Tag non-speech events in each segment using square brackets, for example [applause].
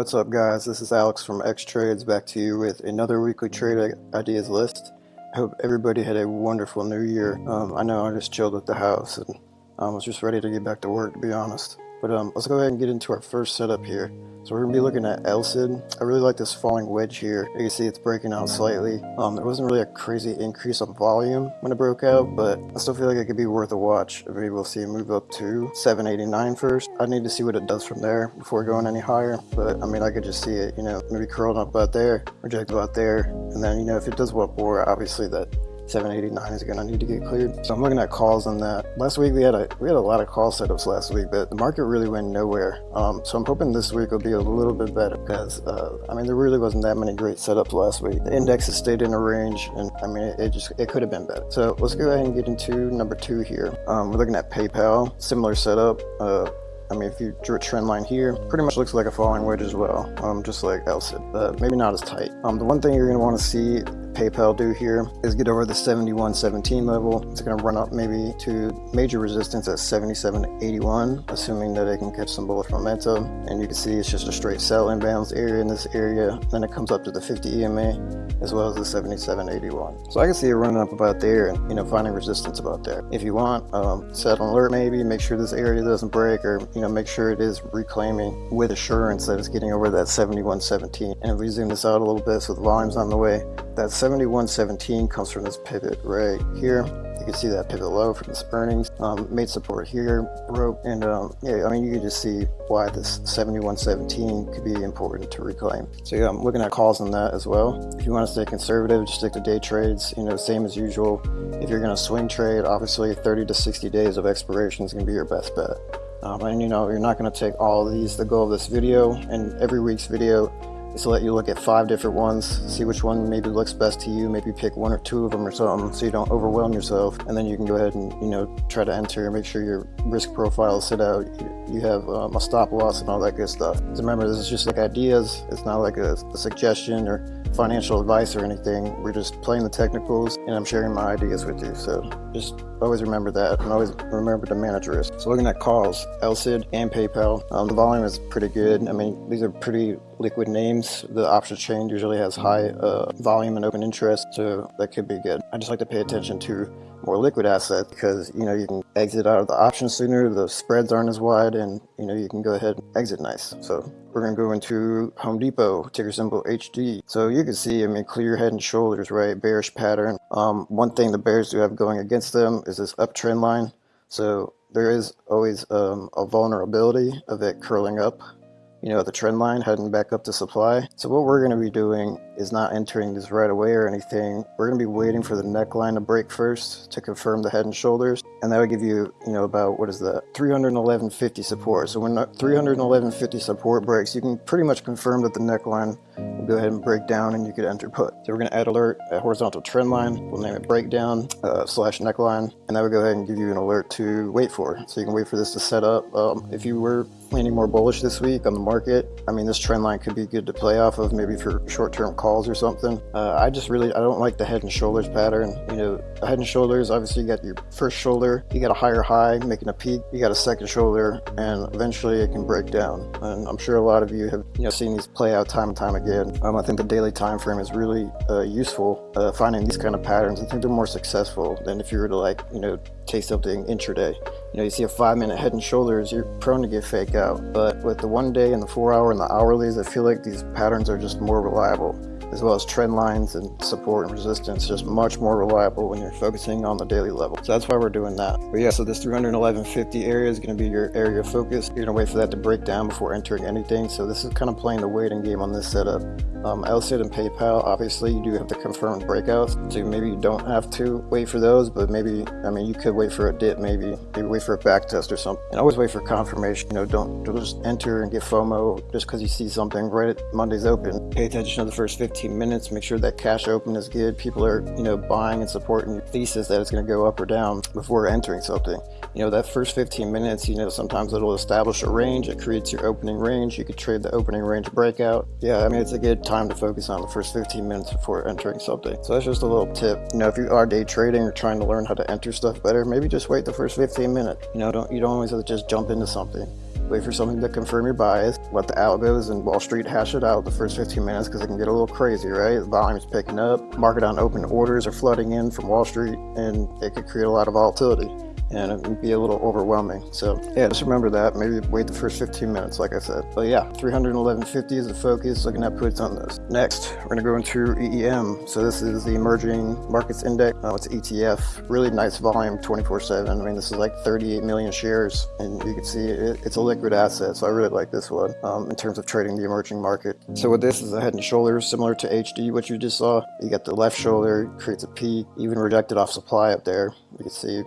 What's up guys, this is Alex from X Trades back to you with another weekly trade ideas list. I hope everybody had a wonderful new year. Um, I know I just chilled at the house and I um, was just ready to get back to work to be honest. But um, let's go ahead and get into our first setup here. So we're going to be looking at LCID. I really like this falling wedge here. You can see it's breaking out slightly. Um, there wasn't really a crazy increase on volume when it broke out, but I still feel like it could be worth a watch. Maybe we'll see it move up to 789 first. I need to see what it does from there before going any higher. But I mean, I could just see it, you know, maybe curling up about there, reject about there. And then, you know, if it does what more, obviously that 789 is gonna need to get cleared. So I'm looking at calls on that. Last week we had a we had a lot of call setups last week, but the market really went nowhere. Um, so I'm hoping this week will be a little bit better because uh, I mean there really wasn't that many great setups last week. The index has stayed in a range, and I mean it, it just it could have been better. So let's go ahead and get into number two here. Um, we're looking at PayPal, similar setup. Uh, I mean, if you drew a trend line here, pretty much looks like a falling wedge as well, um, just like LCID, but maybe not as tight. Um, the one thing you're going to want to see PayPal do here is get over the 71.17 level. It's going to run up maybe to major resistance at 77.81, assuming that it can catch some bullish momentum. And you can see it's just a straight sell imbalance area in this area. Then it comes up to the 50 EMA as well as the 77.81. So I can see it running up about there and you know finding resistance about there. If you want, um, set an alert maybe, make sure this area doesn't break or you know make sure it is reclaiming with assurance that it's getting over that 71.17. And if we zoom this out a little bit so the volume's on the way, that 7117 comes from this pivot right here. You can see that pivot low from this earnings. Um, made support here, broke, and um, yeah, I mean, you can just see why this 7117 could be important to reclaim. So yeah, I'm looking at calls on that as well. If you want to stay conservative, just stick to day trades, you know, same as usual. If you're going to swing trade, obviously 30 to 60 days of expiration is going to be your best bet. Um, and you know, you're not going to take all of these the goal of this video and every week's video is to let you look at five different ones, see which one maybe looks best to you, maybe pick one or two of them or something so you don't overwhelm yourself. And then you can go ahead and, you know, try to enter, make sure your risk profile is set out, you have um, a stop loss and all that good stuff. So remember, this is just like ideas. It's not like a, a suggestion or financial advice or anything. We're just playing the technicals and I'm sharing my ideas with you. So just always remember that and always remember to manage risk. So looking at calls, LCID and PayPal, um, the volume is pretty good. I mean, these are pretty liquid names. The option chain usually has high uh, volume and open interest, so that could be good. I just like to pay attention to more liquid asset because you know you can exit out of the option sooner the spreads aren't as wide and you know you can go ahead and exit nice. So we're going to go into Home Depot ticker symbol HD so you can see I mean clear head and shoulders right? Bearish pattern. Um, one thing the bears do have going against them is this uptrend line. So there is always um, a vulnerability of it curling up you know, the trend line heading back up to supply. So what we're going to be doing is not entering this right away or anything. We're going to be waiting for the neckline to break first to confirm the head and shoulders. And that would give you, you know, about, what is that, 311.50 support. So when 311.50 support breaks, you can pretty much confirm that the neckline will go ahead and break down and you could enter put. So we're going to add alert at horizontal trend line. We'll name it breakdown uh, slash neckline. And that would go ahead and give you an alert to wait for. So you can wait for this to set up. Um, if you were leaning more bullish this week on the market. I mean, this trend line could be good to play off of maybe for short-term calls or something. Uh, I just really, I don't like the head and shoulders pattern. You know, head and shoulders, obviously you got your first shoulder, you got a higher high making a peak, you got a second shoulder, and eventually it can break down. And I'm sure a lot of you have, you know, seen these play out time and time again. Um, I think the daily time frame is really uh, useful uh, finding these kind of patterns. I think they're more successful than if you were to like, you know, take something intraday. You know, you see a five minute head and shoulders, you're prone to get fake out. But with the one day and the four hour and the hourlies, I feel like these patterns are just more reliable as well as trend lines and support and resistance just much more reliable when you're focusing on the daily level. So that's why we're doing that. But yeah, so this 311.50 area is going to be your area of focus. You're going to wait for that to break down before entering anything. So this is kind of playing the waiting game on this setup. Um, LCID and PayPal, obviously you do have to confirm breakouts. So maybe you don't have to wait for those, but maybe, I mean, you could wait for a dip maybe, maybe wait for a back test or something. And always wait for confirmation. You know, don't, don't just enter and get FOMO just because you see something right at Monday's open. Pay attention to the first 15 15 minutes, make sure that cash open is good. People are, you know, buying and supporting your thesis that it's going to go up or down before entering something. You know, that first 15 minutes, you know, sometimes it'll establish a range. It creates your opening range. You could trade the opening range breakout. Yeah, I mean, it's a good time to focus on the first 15 minutes before entering something. So that's just a little tip. You know, if you are day trading or trying to learn how to enter stuff better, maybe just wait the first 15 minutes. You know, don't you don't always have to just jump into something wait for something to confirm your bias, let the algos and Wall Street hash it out the first 15 minutes because it can get a little crazy, right? Volume's picking up, market on open orders are flooding in from Wall Street, and it could create a lot of volatility and it would be a little overwhelming. So yeah, just remember that. Maybe wait the first 15 minutes, like I said. But yeah, 311.50 is the focus. Looking at puts on this. Next, we're gonna go into EEM. So this is the Emerging Markets Index. Oh, it's ETF. Really nice volume, 24/7. I mean, this is like 38 million shares, and you can see it, it's a liquid asset. So I really like this one um, in terms of trading the emerging market. So with this is a head and shoulders similar to HD, what you just saw. You got the left shoulder creates a peak, even rejected off supply up there. You can see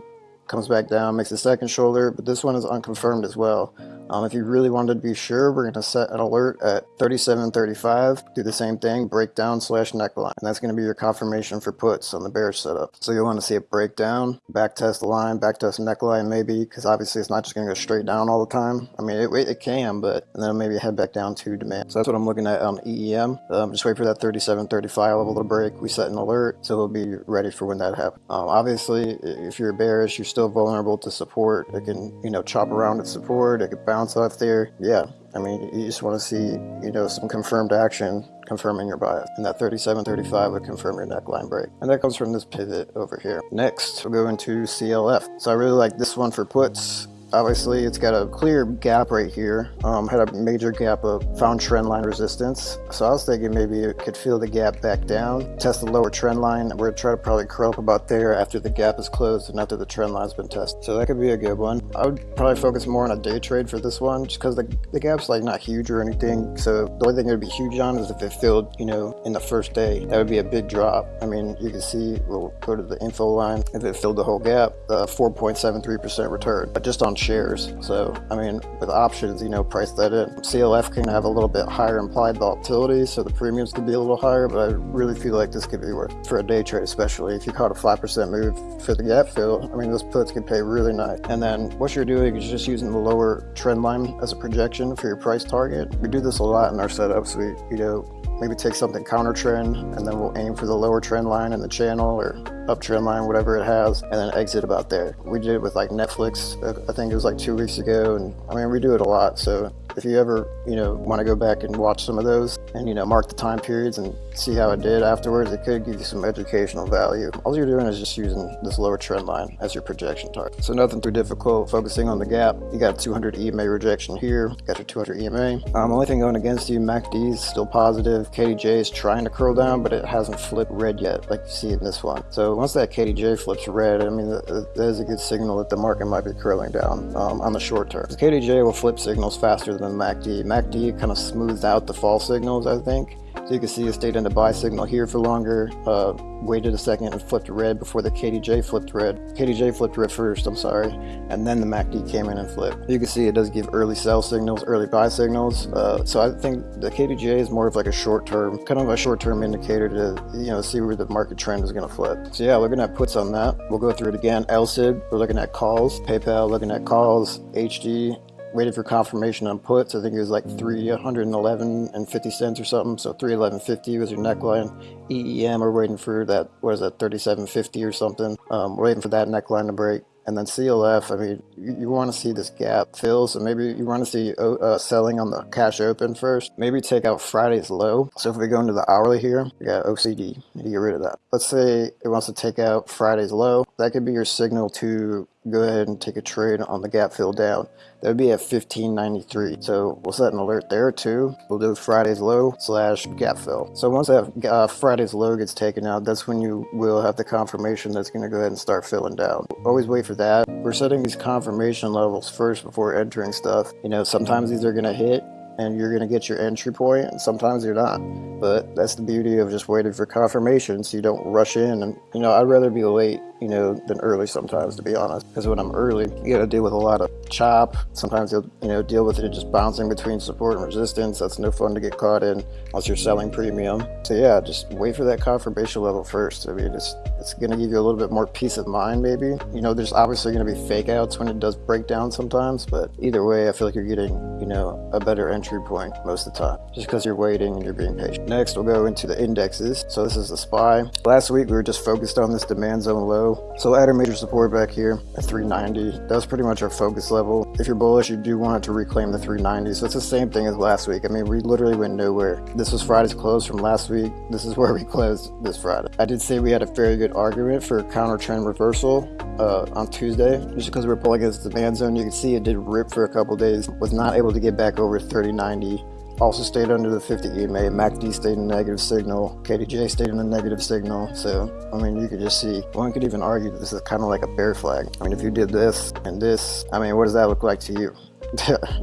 comes back down, makes a second shoulder, but this one is unconfirmed as well. Um, if you really wanted to be sure, we're going to set an alert at 37.35. Do the same thing, breakdown slash neckline. And that's going to be your confirmation for puts on the bearish setup. So you'll want to see it break down, back test the line, back test neckline maybe, because obviously it's not just going to go straight down all the time. I mean, it, it can, but and then maybe head back down to demand. So that's what I'm looking at on EEM. Um, just wait for that 37.35 level to break. We set an alert, so it'll be ready for when that happens. Um, obviously, if you're bearish, you're still vulnerable to support. It can, you know, chop around at support. It could bounce off there. Yeah, I mean, you just want to see, you know, some confirmed action confirming your bias. And that 3735 would confirm your neckline break. And that comes from this pivot over here. Next, we'll go into CLF. So I really like this one for puts. Obviously, it's got a clear gap right here. Um, had a major gap of found trend line resistance. So I was thinking maybe it could feel the gap back down, test the lower trend line. We're gonna try to probably curl up about there after the gap is closed and after the trend line's been tested. So that could be a good one. I would probably focus more on a day trade for this one just because the, the gap's like not huge or anything. So the only thing it would be huge on is if it filled, you know, in the first day. That would be a big drop. I mean, you can see, we'll go to the info line. If it filled the whole gap, uh, 4.73% return, but just on shares. So, I mean, with options, you know, price that in. CLF can have a little bit higher implied volatility, so the premiums could be a little higher, but I really feel like this could be worth for a day trade, especially if you caught a 5% move for the gap fill. I mean, those puts can pay really nice. And then what you're doing is just using the lower trend line as a projection for your price target. We do this a lot in our setups. We, you know, maybe take something counter trend and then we'll aim for the lower trend line in the channel or uptrend line, whatever it has, and then exit about there. We did it with like Netflix, uh, I think it was like two weeks ago, and I mean, we do it a lot, so if you ever, you know, want to go back and watch some of those and, you know, mark the time periods and see how it did afterwards, it could give you some educational value. All you're doing is just using this lower trend line as your projection target. So nothing too difficult, focusing on the gap. You got 200 EMA rejection here, got your 200 EMA. Um, only thing going against you, MACD is still positive. KDJ is trying to curl down, but it hasn't flipped red yet, like you see in this one. So once that KDJ flips red, I mean, that is a good signal that the market might be curling down um, on the short term. The KDJ will flip signals faster than MACD. MACD kind of smooths out the fall signals, I think. So you can see it stayed in the buy signal here for longer, uh, waited a second and flipped red before the KDJ flipped red. KDJ flipped red first, I'm sorry, and then the MACD came in and flipped. You can see it does give early sell signals, early buy signals. Uh, so I think the KDJ is more of like a short term, kind of a short term indicator to, you know, see where the market trend is going to flip. So yeah, looking at puts on that. We'll go through it again. LCID, we're looking at calls. PayPal, looking at calls. HD, waited for confirmation on puts. I think it was like 311 and 50 cents or something. So 311.50 was your neckline. EEM, we're waiting for that, what is that, 37.50 or something. Um, we're waiting for that neckline to break. And then CLF, I mean, you, you want to see this gap fill, so maybe you want to see uh, selling on the cash open first. Maybe take out Friday's low. So if we go into the hourly here, we got OCD, you get rid of that. Let's say it wants to take out Friday's low. That could be your signal to go ahead and take a trade on the gap fill down. That would be at 1593. So we'll set an alert there too. We'll do Friday's low slash gap fill. So once that uh, Friday's low gets taken out, that's when you will have the confirmation that's going to go ahead and start filling down. Always wait for that. We're setting these confirmation levels first before entering stuff. You know, sometimes these are going to hit and you're going to get your entry point and sometimes you're not but that's the beauty of just waiting for confirmation so you don't rush in and you know i'd rather be late you know, than early sometimes, to be honest. Because when I'm early, you got to deal with a lot of chop. Sometimes you'll, you know, deal with it just bouncing between support and resistance. That's no fun to get caught in unless you're selling premium. So yeah, just wait for that confirmation level first. I mean, it's it's going to give you a little bit more peace of mind, maybe. You know, there's obviously going to be fake outs when it does break down sometimes, but either way, I feel like you're getting, you know, a better entry entry point most of the time, just because you're waiting and you're being patient. Next, we'll go into the indexes. So this is the SPY. Last week, we were just focused on this demand zone low. So add our major support back here at 390. That's pretty much our focus level. If you're bullish, you do want it to reclaim the 390. So it's the same thing as last week. I mean, we literally went nowhere. This was Friday's close from last week. This is [laughs] where we closed this Friday. I did say we had a very good argument for counter trend reversal uh, on Tuesday, just because we are pulling against the band zone. You can see it did rip for a couple days, was not able to get back over 3090 also stayed under the 50 EMA. MACD stayed in a negative signal. KDJ stayed in a negative signal. So, I mean, you could just see, one could even argue that this is kind of like a bear flag. I mean, if you did this and this, I mean, what does that look like to you?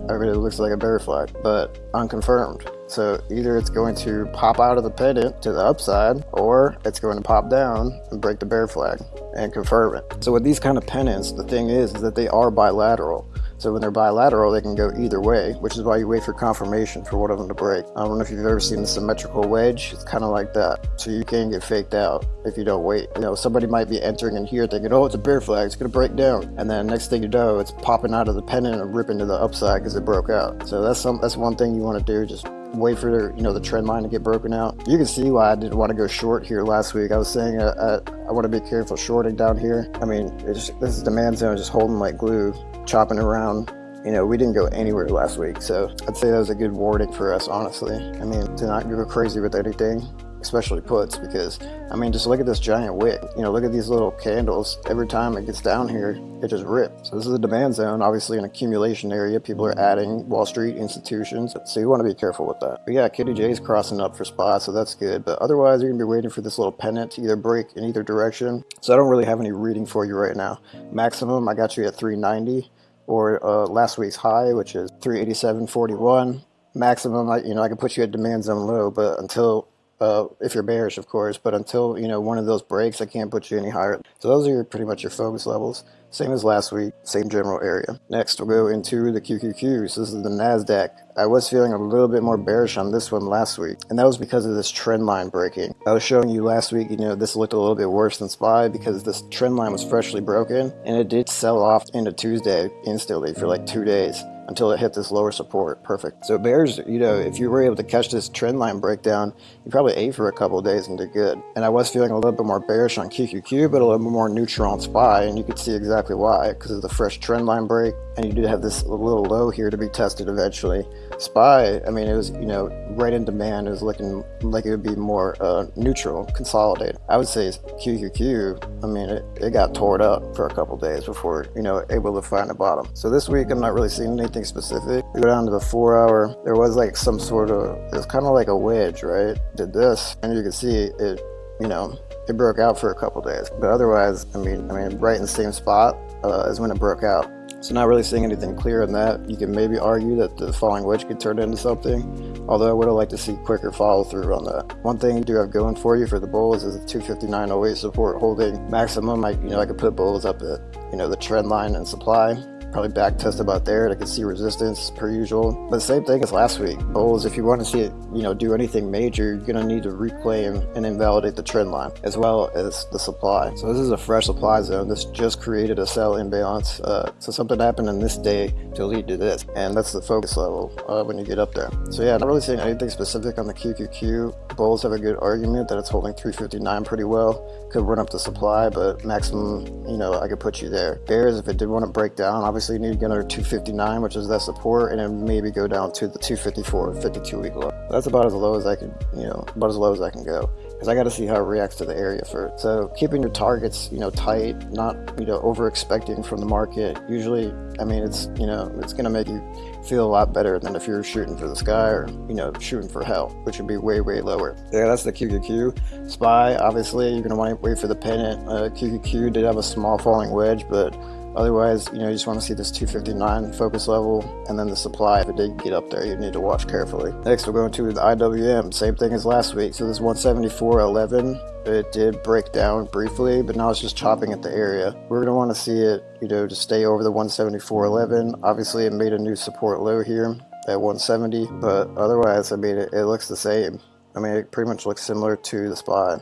I [laughs] mean, it looks like a bear flag, but unconfirmed. So either it's going to pop out of the pennant to the upside, or it's going to pop down and break the bear flag and confirm it. So with these kind of pennants, the thing is, is that they are bilateral. So when they're bilateral, they can go either way, which is why you wait for confirmation for one of them to break. I don't know if you've ever seen the symmetrical wedge. It's kind of like that. So you can get faked out if you don't wait. You know, somebody might be entering in here thinking, oh, it's a bear flag. It's going to break down. And then next thing you know, it's popping out of the pennant and ripping to the upside because it broke out. So that's some that's one thing you want to do. Just wait for you know the trend line to get broken out. You can see why I didn't want to go short here last week. I was saying uh, uh, I want to be careful shorting down here. I mean, this is demand zone just holding like glue chopping around. You know, we didn't go anywhere last week, so I'd say that was a good warning for us, honestly. I mean, to not go crazy with anything, especially puts, because, I mean, just look at this giant wick. You know, look at these little candles. Every time it gets down here, it just rips. So this is a demand zone, obviously an accumulation area. People are adding Wall Street institutions, so you want to be careful with that. But yeah, KDJ is crossing up for spots, so that's good. But otherwise, you're to be waiting for this little pennant to either break in either direction. So I don't really have any reading for you right now. Maximum, I got you at 390 or uh, last week's high, which is 387.41. Maximum, I, you know, I can put you at demand zone low, but until, uh, if you're bearish, of course, but until, you know, one of those breaks, I can't put you any higher. So those are your, pretty much your focus levels. Same as last week, same general area. Next, we'll go into the QQQs. This is the NASDAQ. I was feeling a little bit more bearish on this one last week, and that was because of this trend line breaking. I was showing you last week, you know, this looked a little bit worse than SPY because this trend line was freshly broken, and it did sell off into Tuesday instantly for like two days until it hit this lower support. Perfect. So bears, you know, if you were able to catch this trend line breakdown, you probably ate for a couple days and did good. And I was feeling a little bit more bearish on QQQ, but a little bit more neutral on SPY, and you could see exactly why, because of the fresh trend line break, and you did have this little low here to be tested eventually. SPY, I mean, it was, you know, right in demand. It was looking like it would be more uh, neutral, consolidated. I would say QQQ, I mean, it, it got torn up for a couple days before, you know, able to find a bottom. So this week, I'm not really seeing anything specific. We go down to the four hour. There was like some sort of, it's kind of like a wedge, right? Did this, and you can see it, you know, it broke out for a couple days. But otherwise, I mean, I mean, right in the same spot uh, as when it broke out. So not really seeing anything clear in that. You can maybe argue that the falling wedge could turn into something, although I would have liked to see quicker follow through on that. One thing you do have going for you for the bulls is the 259.08 support holding maximum. I, you know, I could put bulls up at, you know, the trend line and supply probably back test about there. I can see resistance per usual. But the same thing as last week. Bulls, if you want to see it, you know, do anything major, you're going to need to reclaim and invalidate the trend line as well as the supply. So this is a fresh supply zone. This just created a sell imbalance. Uh, so something happened in this day to lead to this. And that's the focus level uh, when you get up there. So yeah, not really seeing anything specific on the QQQ. Bulls have a good argument that it's holding 359 pretty well. Could run up the supply, but maximum, you know, I could put you there. Bears, if it did want to break down, obviously obviously you need to get under 259, which is that support, and then maybe go down to the 254, 52 week low. That's about as low as I can, you know, about as low as I can go because I got to see how it reacts to the area first. So keeping your targets, you know, tight, not, you know, over expecting from the market. Usually, I mean, it's, you know, it's going to make you feel a lot better than if you're shooting for the sky or, you know, shooting for hell, which would be way, way lower. Yeah, that's the QQQ. SPY, obviously, you're going to want to wait for the pennant. Uh, QQQ did have a small falling wedge, but Otherwise, you know, you just want to see this 259 focus level and then the supply. If it did get up there, you need to watch carefully. Next, we're going to the IWM. Same thing as last week. So this 174.11, it did break down briefly, but now it's just chopping at the area. We're going to want to see it, you know, to stay over the 174.11. Obviously, it made a new support low here at 170, but otherwise, I mean, it, it looks the same. I mean, it pretty much looks similar to the SPY.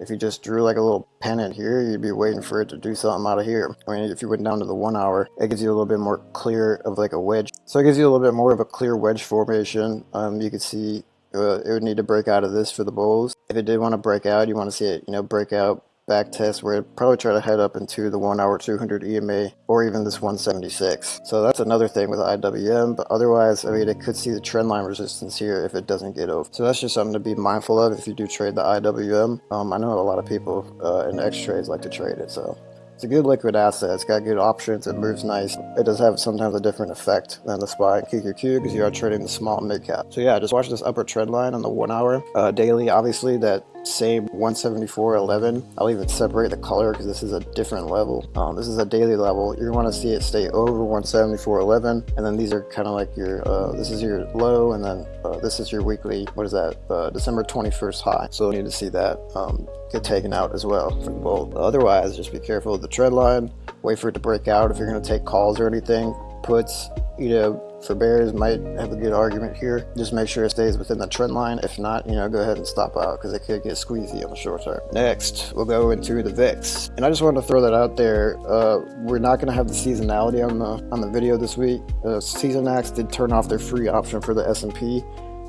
If you just drew like a little pennant here, you'd be waiting for it to do something out of here. I mean, if you went down to the one hour, it gives you a little bit more clear of like a wedge. So it gives you a little bit more of a clear wedge formation. Um, you can see uh, it would need to break out of this for the bulls. If it did want to break out, you want to see it, you know, break out back test where it probably try to head up into the 1 hour 200 EMA or even this 176. So that's another thing with IWM, but otherwise, I mean, it could see the trend line resistance here if it doesn't get over. So that's just something to be mindful of if you do trade the IWM. Um, I know a lot of people uh, in X trades like to trade it, so it's a good liquid asset. It's got good options. It moves nice. It does have sometimes a different effect than the SPY and QQQ because you are trading the small mid cap. So yeah, just watch this upper trend line on the one hour. Uh, daily, obviously, that same 174.11. I'll even separate the color because this is a different level. Um, this is a daily level. You want to see it stay over 174.11 and then these are kind of like your, uh, this is your low and then uh, this is your weekly, what is that, uh, December 21st high. So you need to see that um, get taken out as well for the. Otherwise, just be careful of the trend line. Wait for it to break out if you're going to take calls or anything. Puts, you know, for bears might have a good argument here. Just make sure it stays within the trend line. If not, you know, go ahead and stop out because it could get squeezy on the short term. Next, we'll go into the VIX. And I just wanted to throw that out there. Uh, we're not going to have the seasonality on the on the video this week. Uh, Seasonax did turn off their free option for the S&P.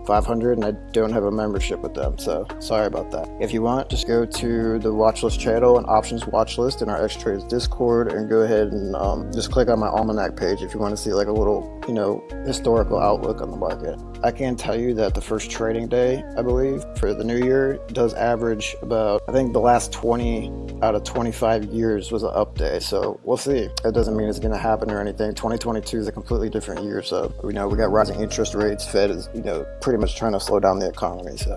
500 and I don't have a membership with them, so sorry about that. If you want, just go to the watchlist channel and options watchlist in our X Trades Discord and go ahead and um, just click on my almanac page if you want to see like a little, you know, historical outlook on the market. I can tell you that the first trading day, I believe, for the new year does average about, I think the last 20 out of 25 years was an up day. So we'll see. That doesn't mean it's going to happen or anything. 2022 is a completely different year. So, you know, we got rising interest rates. Fed is, you know, pretty much trying to slow down the economy. So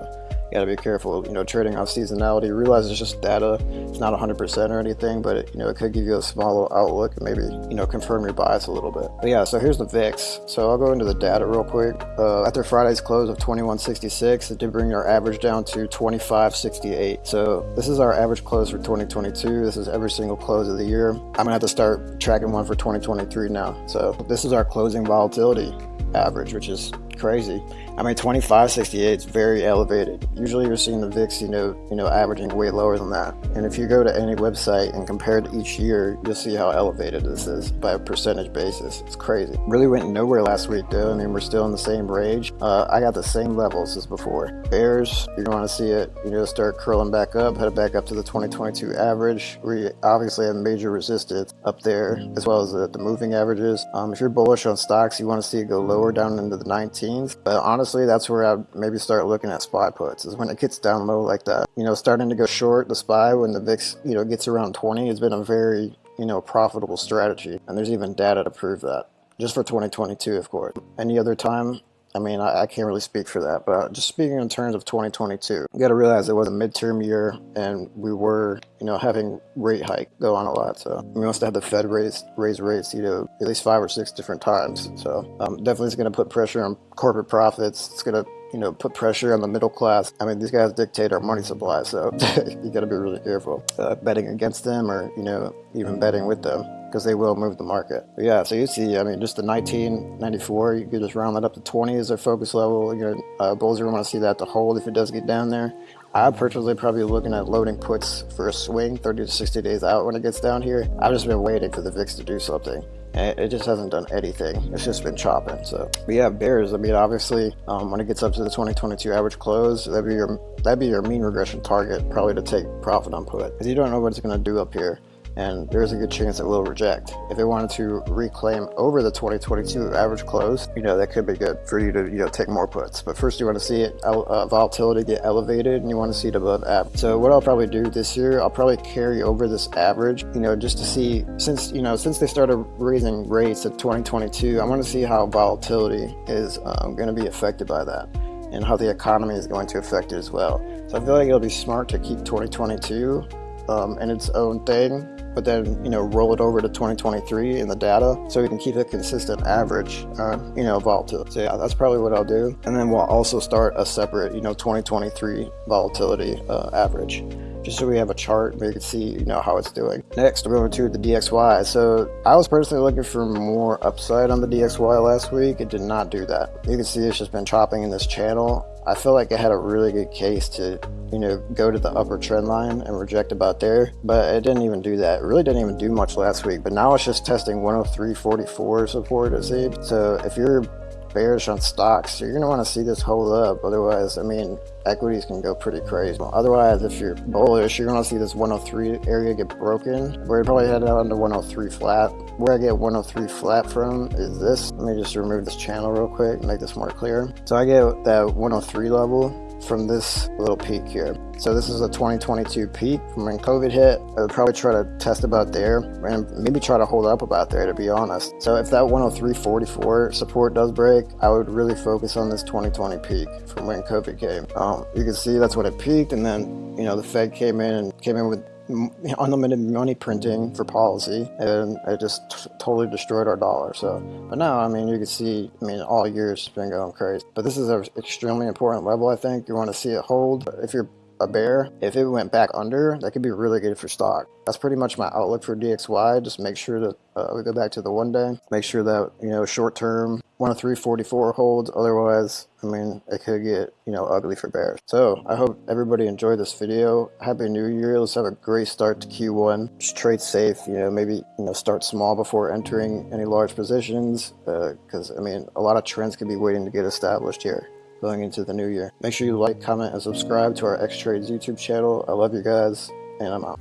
you gotta be careful, you know, trading off seasonality. Realize it's just data. It's not 100% or anything, but it, you know, it could give you a small outlook and maybe, you know, confirm your bias a little bit. But yeah, so here's the VIX. So I'll go into the data real quick. Uh, after Friday's close of 2166, it did bring our average down to 2568. So this is our average close for 2022. This is every single close of the year. I'm gonna have to start tracking one for 2023 now. So this is our closing volatility average, which is crazy. I mean, 2568 is very elevated. Usually you're seeing the VIX, you know, you know, averaging way lower than that. And if you go to any website and compare it each year, you'll see how elevated this is by a percentage basis. It's crazy. Really went nowhere last week though. I mean, we're still in the same range. Uh, I got the same levels as before. Bears, you're going to see it, you know, start curling back up, head back up to the 2022 average. We obviously have major resistance up there, as well as the, the moving averages. Um, if you're bullish on stocks, you want to see it go lower down into the 19s. But honestly, honestly, that's where I'd maybe start looking at SPY puts is when it gets down low like that. You know, starting to go short the SPY when the VIX, you know, gets around 20 has been a very, you know, profitable strategy. And there's even data to prove that. Just for 2022, of course. Any other time, I mean, I, I, can't really speak for that, but just speaking in terms of 2022, you got to realize it was a midterm year and we were, you know, having rate hike go on a lot. So we must have the Fed raise, raise rates, you know, at least five or six different times. So um, definitely it's going to put pressure on corporate profits. It's going to you know, put pressure on the middle class. I mean, these guys dictate our money supply, so [laughs] you got to be really careful uh, betting against them or, you know, even betting with them because they will move the market. But yeah, so you see, I mean, just the 1994, you could just round that up to 20 as their focus level. You know, uh, bulls are want to see that to hold if it does get down there. I personally probably looking at loading puts for a swing 30 to 60 days out when it gets down here. I've just been waiting for the VIX to do something and it just hasn't done anything. It's just been chopping. So, but yeah, bears. I mean, obviously, um, when it gets up to the 2022 average close, that'd be your that'd be your mean regression target, probably to take profit on put, because you don't know what it's going to do up here and there's a good chance it will reject. If they wanted to reclaim over the 2022 average close, you know, that could be good for you to, you know, take more puts. But first you want to see it, uh, volatility get elevated and you want to see it above average. So what I'll probably do this year, I'll probably carry over this average, you know, just to see, since, you know, since they started raising rates at 2022, I want to see how volatility is um, going to be affected by that and how the economy is going to affect it as well. So I feel like it'll be smart to keep 2022 um, in its own thing but then you know roll it over to 2023 in the data so we can keep a consistent average uh, you know volatility so yeah that's probably what I'll do and then we'll also start a separate you know 2023 volatility uh, average just so we have a chart where you can see you know how it's doing. Next we're going to the DXY. So I was personally looking for more upside on the DXY last week. It did not do that. You can see it's just been chopping in this channel I feel like I had a really good case to, you know, go to the upper trend line and reject about there, but it didn't even do that. It really didn't even do much last week, but now it's just testing 103.44 support, it seems. So if you're bearish on stocks, you're going to want to see this hold up. Otherwise, I mean, equities can go pretty crazy. Otherwise, if you're bullish, you're going to see this 103 area get broken. We're probably headed out into 103 flat. Where I get 103 flat from is this. Let me just remove this channel real quick, make this more clear. So I get that 103 level from this little peak here. So this is a 2022 peak from when COVID hit. I would probably try to test about there and maybe try to hold up about there to be honest. So if that 103.44 support does break, I would really focus on this 2020 peak from when COVID came. Um, you can see that's when it peaked and then, you know, the Fed came in and came in with unlimited money printing for policy and it just totally destroyed our dollar so. But now i mean you can see i mean all years been going crazy. But this is an extremely important level i think. You want to see it hold. If you're a bear, if it went back under, that could be really good for stock. That's pretty much my outlook for DXY. Just make sure that uh, we go back to the one day. Make sure that, you know, short term 103.44 holds. Otherwise, I mean, it could get, you know, ugly for bears. So I hope everybody enjoyed this video. Happy New Year. Let's have a great start to Q1. Just trade safe, you know, maybe, you know, start small before entering any large positions. Because, uh, I mean, a lot of trends could be waiting to get established here going into the new year. Make sure you like, comment, and subscribe to our X Trades YouTube channel. I love you guys, and I'm out.